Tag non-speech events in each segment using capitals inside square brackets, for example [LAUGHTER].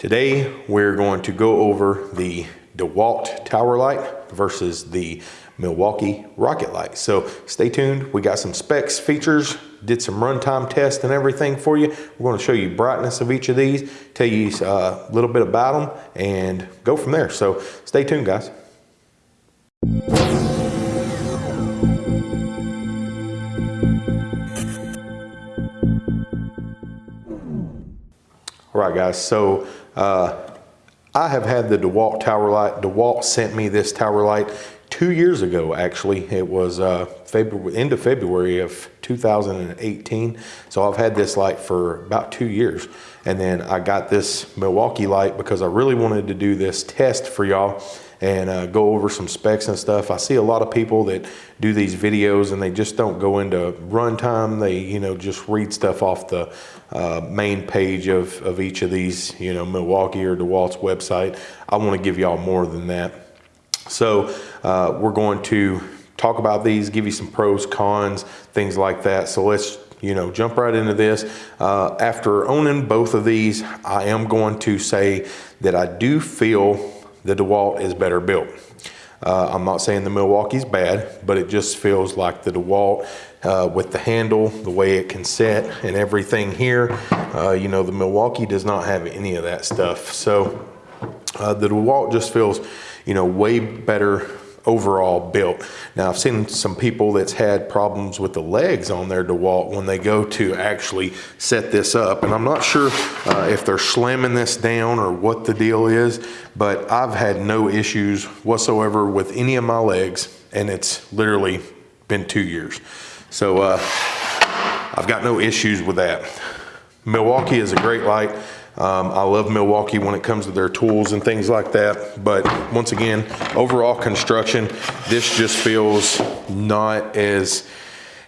Today, we're going to go over the DeWalt Tower Light versus the Milwaukee Rocket Light. So stay tuned. We got some specs, features, did some runtime tests and everything for you. We're going to show you brightness of each of these, tell you uh, a little bit about them, and go from there. So stay tuned, guys. All right, guys. So uh, I have had the DeWalt tower light. DeWalt sent me this tower light two years ago, actually. It was uh, February, end of February of 2018. So I've had this light for about two years. And then I got this Milwaukee light because I really wanted to do this test for y'all and uh, go over some specs and stuff. I see a lot of people that do these videos and they just don't go into runtime. They, you know, just read stuff off the uh, main page of, of each of these, you know, Milwaukee or DeWalt's website. I want to give y'all more than that. So uh, we're going to talk about these, give you some pros, cons, things like that. So let's you know, jump right into this. Uh, after owning both of these, I am going to say that I do feel the DeWalt is better built. Uh, I'm not saying the Milwaukee's bad, but it just feels like the DeWalt uh, with the handle, the way it can set and everything here. Uh, you know, the Milwaukee does not have any of that stuff. So uh, the DeWalt just feels, you know, way better overall built. Now I've seen some people that's had problems with the legs on their DeWalt when they go to actually set this up. And I'm not sure uh, if they're slamming this down or what the deal is, but I've had no issues whatsoever with any of my legs and it's literally been two years. So uh, I've got no issues with that. Milwaukee is a great light. Um, I love Milwaukee when it comes to their tools and things like that. But once again, overall construction, this just feels not as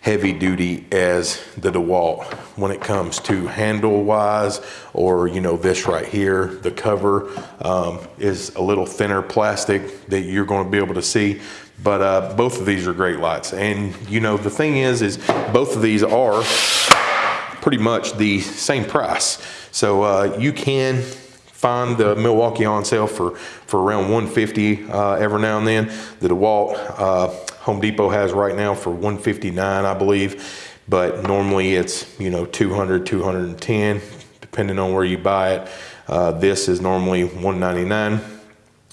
heavy duty as the DeWalt when it comes to handle wise or you know this right here the cover um, is a little thinner plastic that you're going to be able to see but uh, both of these are great lights and you know the thing is is both of these are pretty much the same price so uh, you can find the Milwaukee on sale for, for around 150 uh, every now and then. The DeWalt uh, Home Depot has right now for 159, I believe. But normally it's, you know, 200, 210, depending on where you buy it. Uh, this is normally 199.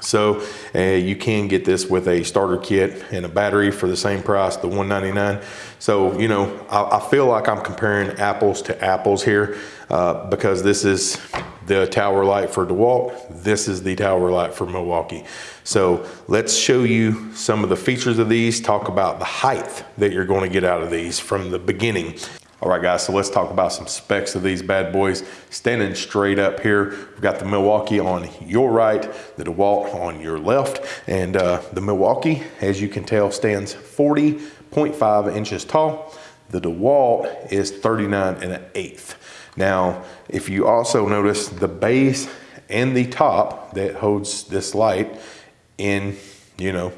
So uh, you can get this with a starter kit and a battery for the same price, the 199. So, you know, I, I feel like I'm comparing apples to apples here uh, because this is the tower light for DeWalt. This is the tower light for Milwaukee. So let's show you some of the features of these, talk about the height that you're going to get out of these from the beginning. All right, guys, so let's talk about some specs of these bad boys. Standing straight up here, we've got the Milwaukee on your right, the DeWalt on your left, and uh, the Milwaukee, as you can tell, stands 40.5 inches tall. The DeWalt is 39 and an eighth. Now, if you also notice the base and the top that holds this light in, you know,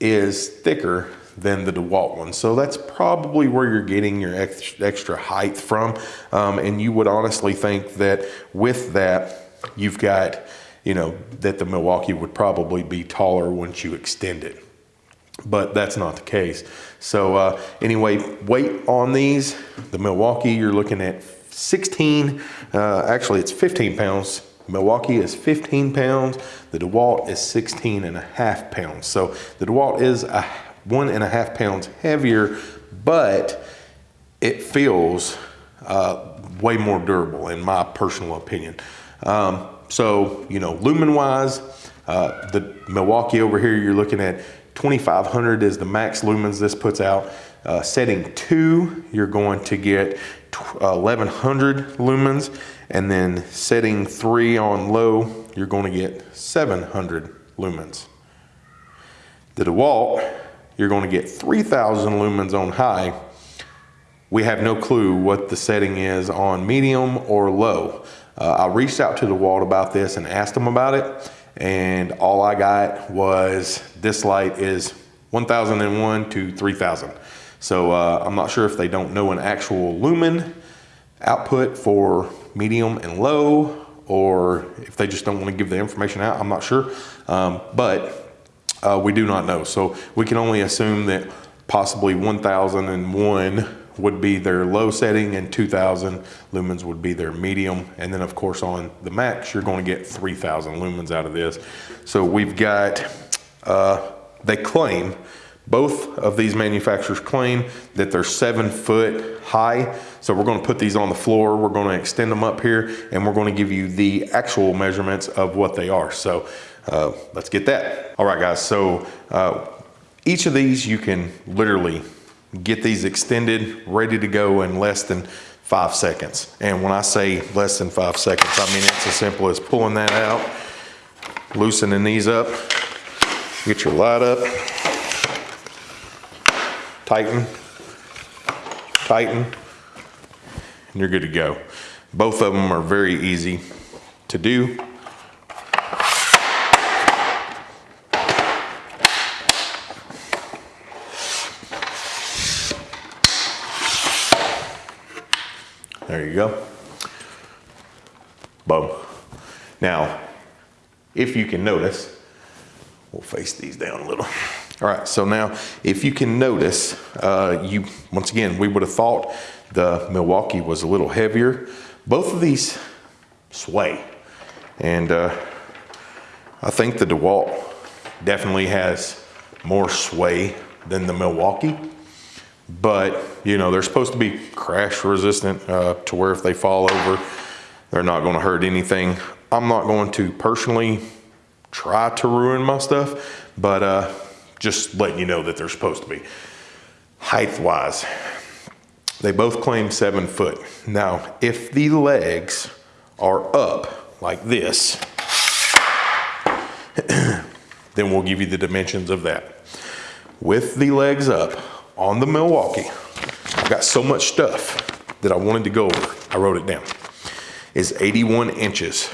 is thicker than the DeWalt one. So that's probably where you're getting your extra height from. Um, and you would honestly think that with that, you've got, you know, that the Milwaukee would probably be taller once you extend it. But that's not the case. So uh, anyway, weight on these, the Milwaukee, you're looking at 16, uh, actually it's 15 pounds. Milwaukee is 15 pounds. The DeWalt is 16 and a half pounds. So the DeWalt is a one and a half pounds heavier, but it feels uh, way more durable in my personal opinion. Um, so, you know, lumen wise, uh, the Milwaukee over here, you're looking at 2500 is the max lumens this puts out. Uh, setting two, you're going to get 1100 lumens. And then setting three on low, you're going to get 700 lumens. The DeWalt you're going to get 3000 lumens on high. We have no clue what the setting is on medium or low. Uh, I reached out to DeWalt about this and asked them about it. And all I got was this light is 1001 to 3000. So uh, I'm not sure if they don't know an actual lumen output for medium and low or if they just don't want to give the information out, I'm not sure. Um, but uh, we do not know. So we can only assume that possibly 1001 would be their low setting and 2000 lumens would be their medium. And then of course on the max, you're going to get 3000 lumens out of this. So we've got, uh, they claim, both of these manufacturers claim that they're seven foot high. So we're gonna put these on the floor, we're gonna extend them up here, and we're gonna give you the actual measurements of what they are. So uh, let's get that. All right guys, so uh, each of these you can literally get these extended, ready to go in less than five seconds. And when I say less than five seconds, I mean it's as simple as pulling that out, loosening these up, get your light up, tighten, tighten, and you're good to go. Both of them are very easy to do. There you go. Boom. Now, if you can notice, we'll face these down a little. All right, so now if you can notice, uh, you once again, we would have thought the Milwaukee was a little heavier. Both of these sway. And uh, I think the DeWalt definitely has more sway than the Milwaukee. But, you know, they're supposed to be crash resistant uh, to where if they fall over, they're not gonna hurt anything. I'm not going to personally try to ruin my stuff, but uh, just letting you know that they're supposed to be. Height wise, they both claim seven foot. Now, if the legs are up like this, [CLEARS THROAT] then we'll give you the dimensions of that. With the legs up on the Milwaukee, I've got so much stuff that I wanted to go over. I wrote it down. Is 81 inches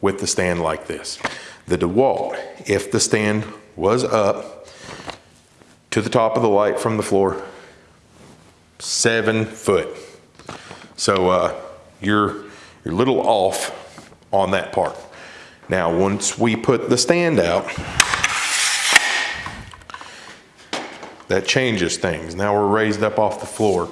with the stand like this. The DeWalt, if the stand was up to the top of the light from the floor, seven foot. So uh, you're, you're a little off on that part. Now, once we put the stand out, that changes things. Now we're raised up off the floor.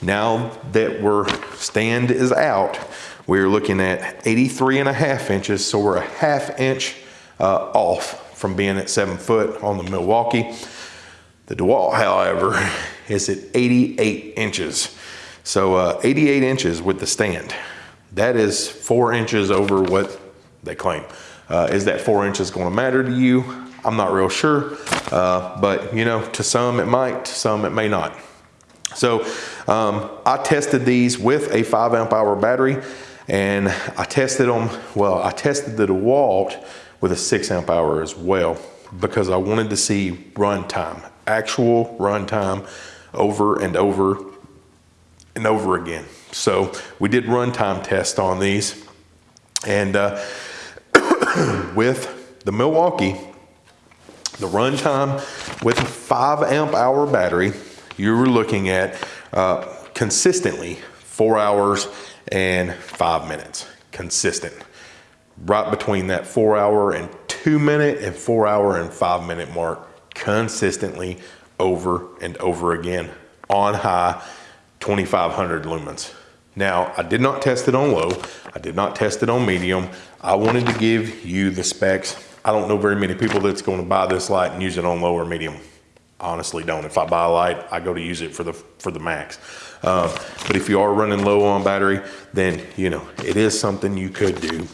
Now that we're stand is out, we're looking at 83 and a half inches. So we're a half inch uh, off from being at seven foot on the Milwaukee. The DeWalt, [LAUGHS] however, is at 88 inches. So uh, 88 inches with the stand. That is four inches over what they claim. Uh, is that four inches gonna matter to you? I'm not real sure, uh, but you know, to some it might, to some it may not. So um, I tested these with a five amp hour battery and I tested them, well, I tested the DeWalt with a six amp hour as well because I wanted to see run time, actual run time over and over and over again. So we did run time on these and uh, [COUGHS] with the Milwaukee, the run time with a five amp hour battery, you were looking at uh, consistently four hours and five minutes, consistent right between that four hour and two minute and four hour and five minute mark consistently over and over again on high 2500 lumens. Now, I did not test it on low. I did not test it on medium. I wanted to give you the specs. I don't know very many people that's going to buy this light and use it on low or medium. honestly don't. If I buy a light, I go to use it for the for the max. Uh, but if you are running low on battery, then you know it is something you could do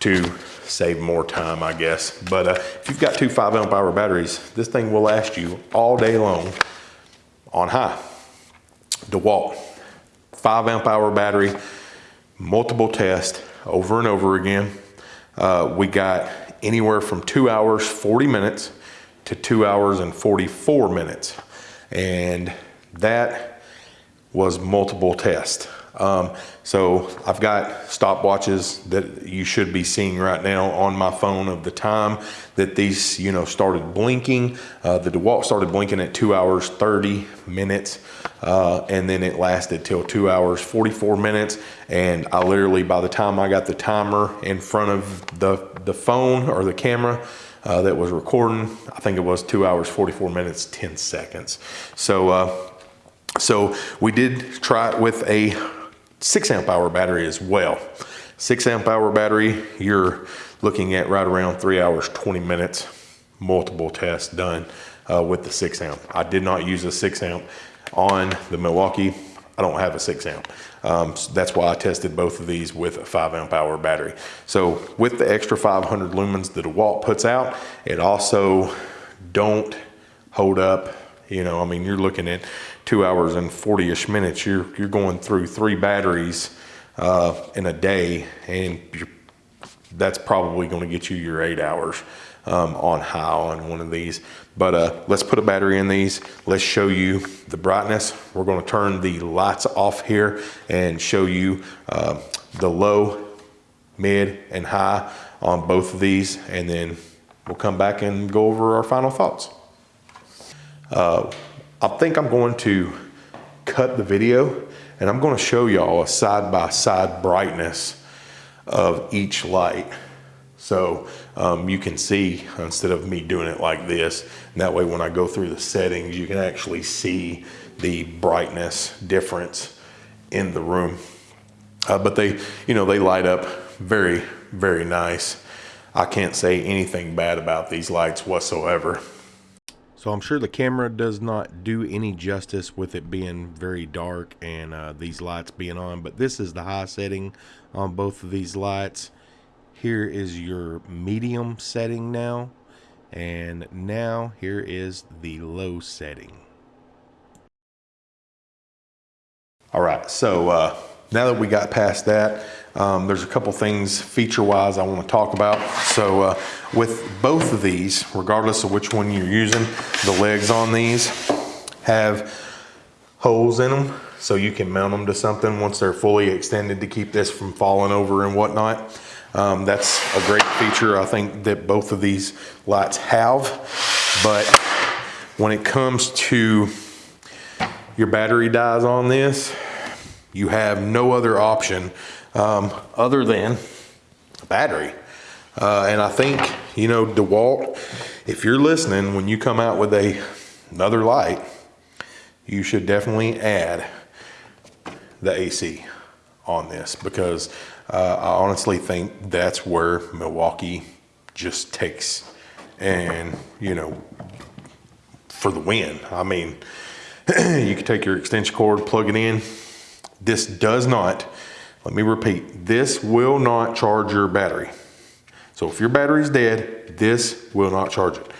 to save more time, I guess. But uh, if you've got two five amp hour batteries, this thing will last you all day long on high. DeWalt, five amp hour battery, multiple tests over and over again. Uh, we got anywhere from two hours, 40 minutes to two hours and 44 minutes. And that was multiple tests. Um, so I've got stopwatches that you should be seeing right now on my phone of the time that these, you know, started blinking. Uh, the DeWalt started blinking at two hours, 30 minutes. Uh, and then it lasted till two hours, 44 minutes. And I literally, by the time I got the timer in front of the, the phone or the camera, uh, that was recording. I think it was two hours, 44 minutes, 10 seconds. So, uh, so we did try it with a six amp hour battery as well. Six amp hour battery, you're looking at right around three hours, 20 minutes, multiple tests done uh, with the six amp. I did not use a six amp on the Milwaukee. I don't have a six amp. Um, so that's why I tested both of these with a five amp hour battery. So with the extra 500 lumens that a DeWalt puts out, it also don't hold up. You know, I mean, you're looking at two hours and 40-ish minutes. You're, you're going through three batteries uh, in a day, and that's probably going to get you your eight hours um, on high on one of these. But uh, let's put a battery in these. Let's show you the brightness. We're gonna turn the lights off here and show you uh, the low, mid, and high on both of these. And then we'll come back and go over our final thoughts. Uh, I think I'm going to cut the video and I'm gonna show y'all a side-by-side -side brightness of each light. So um, you can see instead of me doing it like this, that way when I go through the settings, you can actually see the brightness difference in the room. Uh, but they, you know, they light up very, very nice. I can't say anything bad about these lights whatsoever. So I'm sure the camera does not do any justice with it being very dark and uh, these lights being on, but this is the high setting on both of these lights. Here is your medium setting now. And now here is the low setting. All right, so uh, now that we got past that, um, there's a couple things feature-wise I want to talk about. So uh, with both of these, regardless of which one you're using, the legs on these have holes in them so you can mount them to something once they're fully extended to keep this from falling over and whatnot. Um, that's a great feature I think that both of these lights have. But when it comes to your battery dies on this, you have no other option um, other than a battery. Uh, and I think, you know, DeWalt, if you're listening, when you come out with a another light, you should definitely add the AC on this because uh, I honestly think that's where Milwaukee just takes and, you know, for the win. I mean, [CLEARS THROAT] you can take your extension cord, plug it in. This does not, let me repeat, this will not charge your battery. So if your battery's dead, this will not charge it.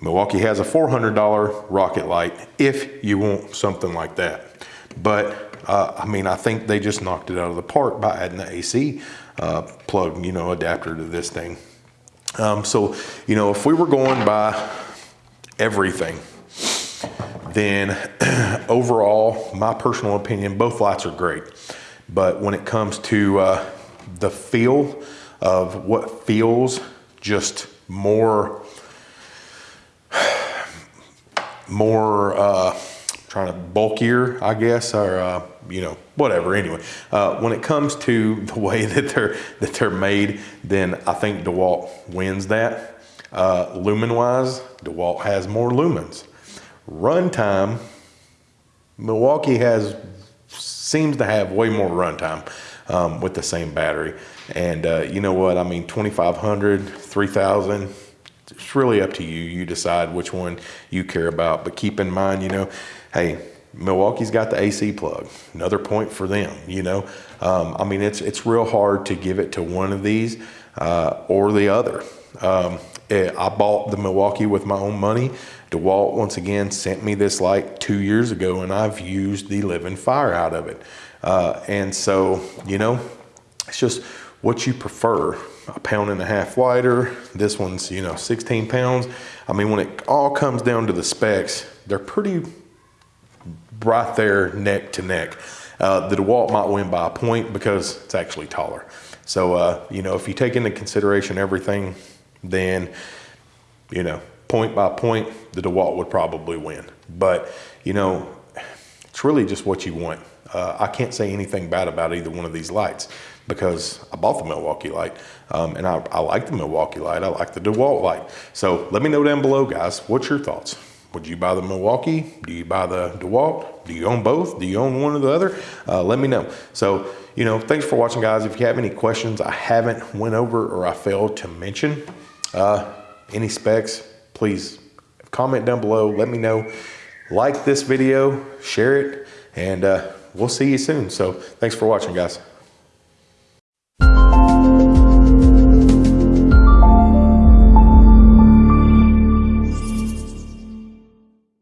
Milwaukee has a $400 rocket light if you want something like that. But uh, I mean, I think they just knocked it out of the park by adding the AC uh, plug, you know, adapter to this thing. Um, so, you know, if we were going by everything, then [CLEARS THROAT] overall, my personal opinion, both lights are great. But when it comes to uh, the feel of what feels just more, more, uh, trying to bulkier, I guess, or uh, you know, whatever. Anyway, uh, when it comes to [LAUGHS] the way that they're that they're made, then I think DeWalt wins that. Uh, lumen wise, DeWalt has more lumens. Runtime, Milwaukee has seems to have way more runtime um, with the same battery. And uh, you know what? I mean, 2,500, 3,000 it's really up to you. You decide which one you care about. But keep in mind, you know, hey, Milwaukee's got the AC plug. Another point for them, you know. Um, I mean, it's it's real hard to give it to one of these uh, or the other. Um, I bought the Milwaukee with my own money. DeWalt, once again, sent me this light two years ago, and I've used the living fire out of it. Uh, and so, you know, it's just what you prefer. A pound and a half lighter. This one's, you know, 16 pounds. I mean, when it all comes down to the specs, they're pretty right there neck to neck. Uh, the DeWalt might win by a point because it's actually taller. So, uh, you know, if you take into consideration everything, then, you know, point by point, the DeWalt would probably win. But, you know, it's really just what you want. Uh, I can't say anything bad about either one of these lights because I bought the Milwaukee light um, and I, I like the Milwaukee light. I like the DeWalt light. So let me know down below, guys, what's your thoughts? Would you buy the Milwaukee? Do you buy the DeWalt? Do you own both? Do you own one or the other? Uh, let me know. So, you know, thanks for watching, guys. If you have any questions I haven't went over or I failed to mention, uh, any specs, please comment down below. Let me know. Like this video, share it, and uh, we'll see you soon. So thanks for watching, guys.